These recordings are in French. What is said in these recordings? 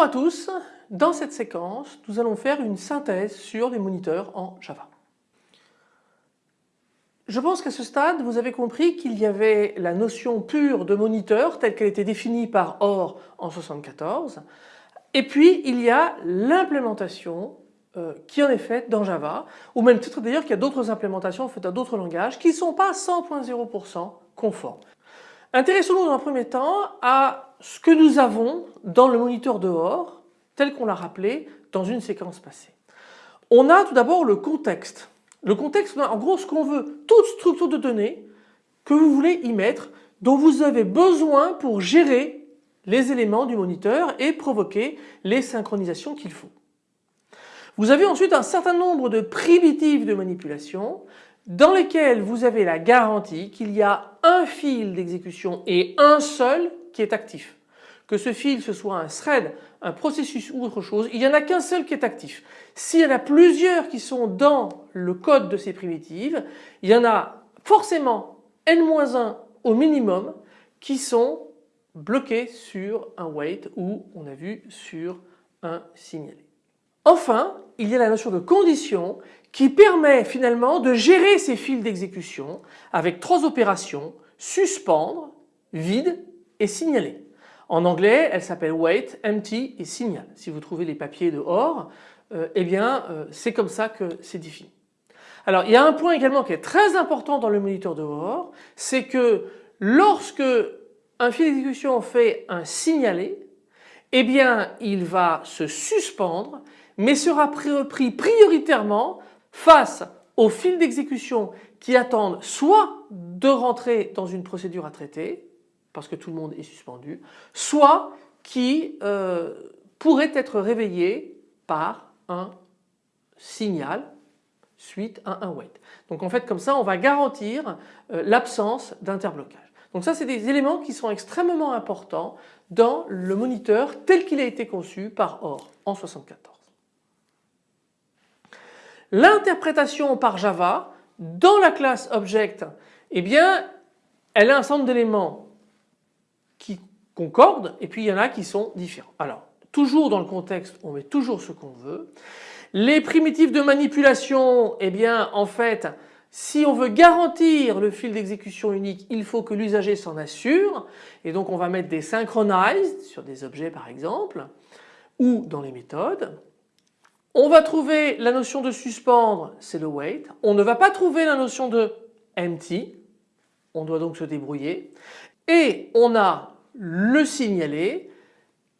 Bonjour à tous, dans cette séquence nous allons faire une synthèse sur les moniteurs en Java. Je pense qu'à ce stade vous avez compris qu'il y avait la notion pure de moniteur telle qu'elle était définie par OR en 74 et puis il y a l'implémentation euh, qui en est faite dans Java ou même titre d'ailleurs qu'il y a d'autres implémentations faites dans d'autres langages qui ne sont pas 100.0% conformes. Intéressons-nous dans un premier temps à ce que nous avons dans le moniteur de OR tel qu'on l'a rappelé dans une séquence passée. On a tout d'abord le contexte. Le contexte, en gros ce qu'on veut, toute structure de données que vous voulez y mettre, dont vous avez besoin pour gérer les éléments du moniteur et provoquer les synchronisations qu'il faut. Vous avez ensuite un certain nombre de primitives de manipulation dans lesquelles vous avez la garantie qu'il y a un fil d'exécution et un seul qui est actif que ce fil ce soit un thread, un processus ou autre chose, il n'y en a qu'un seul qui est actif. S'il y en a plusieurs qui sont dans le code de ces primitives, il y en a forcément n-1 au minimum qui sont bloqués sur un wait ou on a vu sur un signalé. Enfin, il y a la notion de condition qui permet finalement de gérer ces fils d'exécution avec trois opérations, suspendre, vide et signaler. En anglais, elle s'appelle wait, empty et signal. Si vous trouvez les papiers de OR, euh, eh bien euh, c'est comme ça que c'est défini. Alors il y a un point également qui est très important dans le moniteur de OR, c'est que lorsque un fil d'exécution fait un signalé, eh bien il va se suspendre mais sera pris prioritairement face aux fils d'exécution qui attendent soit de rentrer dans une procédure à traiter, parce que tout le monde est suspendu, soit qui euh, pourrait être réveillé par un signal suite à un wait. Donc en fait comme ça on va garantir euh, l'absence d'interblocage. Donc ça c'est des éléments qui sont extrêmement importants dans le moniteur tel qu'il a été conçu par OR en 74. L'interprétation par Java dans la classe Object, eh bien elle a un ensemble d'éléments concordent et puis il y en a qui sont différents. Alors toujours dans le contexte on met toujours ce qu'on veut. Les primitives de manipulation eh bien en fait si on veut garantir le fil d'exécution unique il faut que l'usager s'en assure et donc on va mettre des synchronized sur des objets par exemple ou dans les méthodes. On va trouver la notion de suspendre, c'est le wait. On ne va pas trouver la notion de empty, on doit donc se débrouiller. Et on a le signaler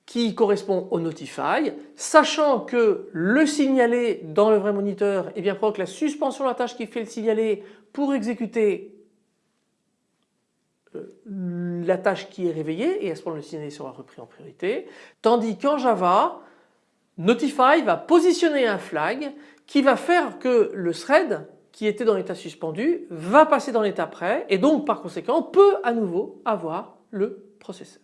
qui correspond au notify, sachant que le signaler dans le vrai moniteur eh bien, provoque la suspension de la tâche qui fait le signaler pour exécuter euh, la tâche qui est réveillée et à ce moment le signaler sera repris en priorité. Tandis qu'en Java, Notify va positionner un flag qui va faire que le thread qui était dans l'état suspendu va passer dans l'état prêt et donc par conséquent peut à nouveau avoir le processeur.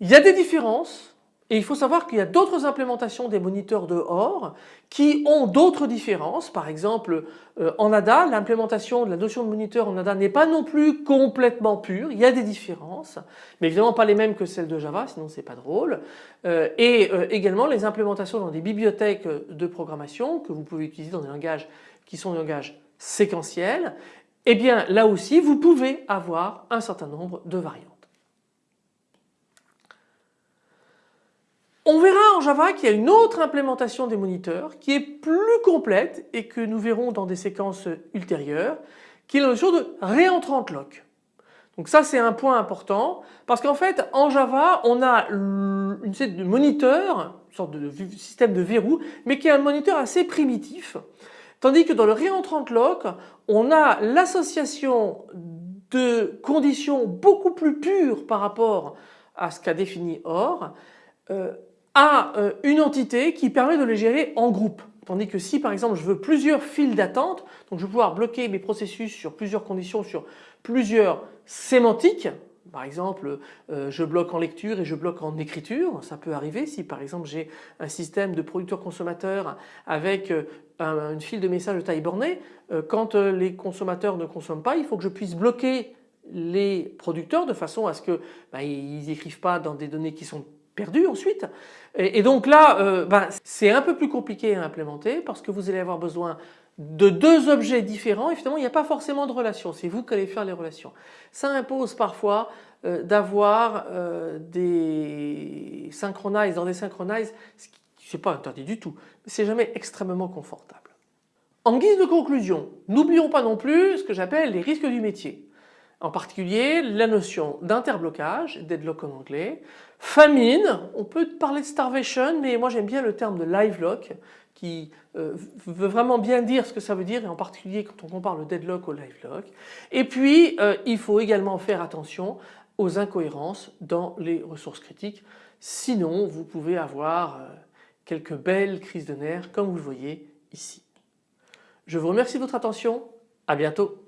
Il y a des différences et il faut savoir qu'il y a d'autres implémentations des moniteurs de OR qui ont d'autres différences. Par exemple euh, en ADA l'implémentation de la notion de moniteur en ADA n'est pas non plus complètement pure, il y a des différences mais évidemment pas les mêmes que celles de Java sinon c'est pas drôle. Euh, et euh, également les implémentations dans des bibliothèques de programmation que vous pouvez utiliser dans des langages qui sont des langages séquentiels eh bien là aussi vous pouvez avoir un certain nombre de variantes. On verra en Java qu'il y a une autre implémentation des moniteurs qui est plus complète et que nous verrons dans des séquences ultérieures qui est la notion de réentrante lock. Donc ça c'est un point important parce qu'en fait en Java on a une sorte de moniteur, une sorte de système de verrou mais qui est un moniteur assez primitif Tandis que dans le réentrant lock, on a l'association de conditions beaucoup plus pures par rapport à ce qu'a défini OR euh, à euh, une entité qui permet de les gérer en groupe. Tandis que si par exemple je veux plusieurs files d'attente, donc je vais pouvoir bloquer mes processus sur plusieurs conditions, sur plusieurs sémantiques, par exemple, euh, je bloque en lecture et je bloque en écriture. Ça peut arriver si par exemple j'ai un système de producteur-consommateur avec euh, une file de messages de taille bornée. Quand les consommateurs ne consomment pas, il faut que je puisse bloquer les producteurs de façon à ce que ben, ils n'écrivent pas dans des données qui sont ensuite. Et, donc là, euh, ben, c'est un peu plus compliqué à implémenter parce que vous allez avoir besoin de deux objets différents et finalement il n'y a pas forcément de relation, c'est vous qui allez faire les relations. Ça impose parfois euh, d'avoir euh, des synchronize dans des synchronize, ce n'est pas interdit du tout, mais c'est jamais extrêmement confortable. En guise de conclusion, n'oublions pas non plus ce que j'appelle les risques du métier. En particulier la notion d'interblocage, deadlock en anglais, famine, on peut parler de starvation mais moi j'aime bien le terme de live lock qui euh, veut vraiment bien dire ce que ça veut dire et en particulier quand on compare le deadlock au live lock. Et puis euh, il faut également faire attention aux incohérences dans les ressources critiques sinon vous pouvez avoir euh, quelques belles crises de nerfs comme vous le voyez ici. Je vous remercie de votre attention, à bientôt.